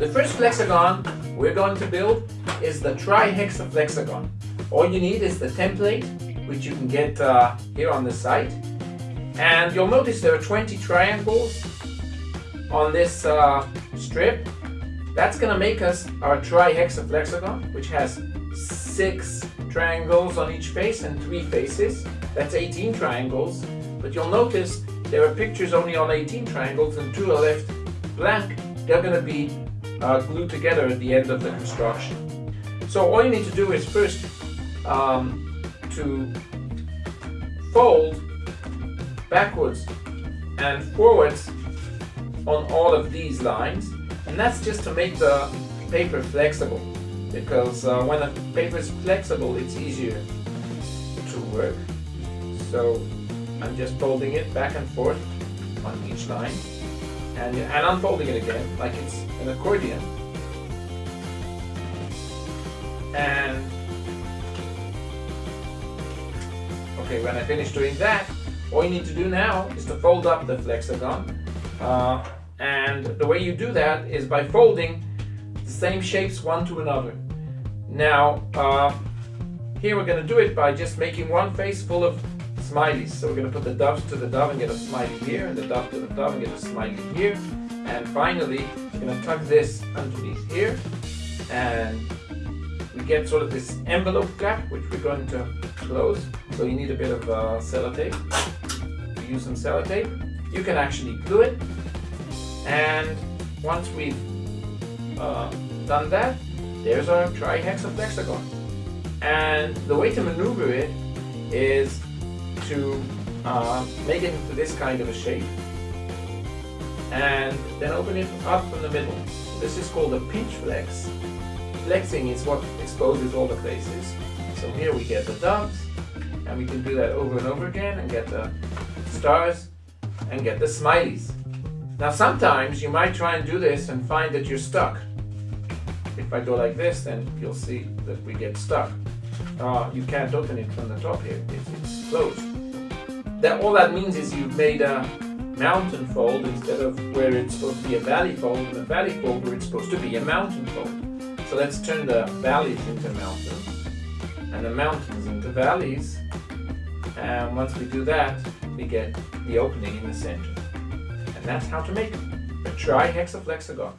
The first flexagon we're going to build is the trihexaflexagon. All you need is the template, which you can get uh, here on the site. And you'll notice there are 20 triangles on this uh, strip. That's going to make us our trihexaflexagon, which has six triangles on each face and three faces. That's 18 triangles. But you'll notice there are pictures only on 18 triangles and two are left blank. They're going to be uh, glued together at the end of the construction. So all you need to do is first um, to fold backwards and forwards on all of these lines and that's just to make the paper flexible because uh, when a paper is flexible it's easier to work so I'm just folding it back and forth on each line and, and unfolding it again like it's an accordion. And okay when I finish doing that all you need to do now is to fold up the flexagon. Uh, and the way you do that is by folding the same shapes one to another. Now uh, here we're going to do it by just making one face full of smileys so we're going to put the doves to the dove and get a smiley here and the dove to the dove and get a smiley here. And finally we're going to tuck this underneath here. And we get sort of this envelope gap which we're going to close. So you need a bit of uh, sellotape. Use some sellotape. You can actually glue it. And once we've uh, done that there's our trihexaflexagon. And the way to maneuver it is to uh, make it into this kind of a shape and then open it up from the middle. This is called a pinch flex. Flexing is what exposes all the faces. So here we get the doves and we can do that over and over again and get the stars and get the smileys. Now sometimes you might try and do this and find that you're stuck. If I go like this then you'll see that we get stuck. Uh, you can't open it from the top here, it's closed. That, all that means is you've made a mountain fold instead of where it's supposed to be a valley fold, and a valley fold where it's supposed to be a mountain fold. So let's turn the valleys into mountains and the mountains into valleys. And once we do that, we get the opening in the center. And that's how to make a trihexaflexagon.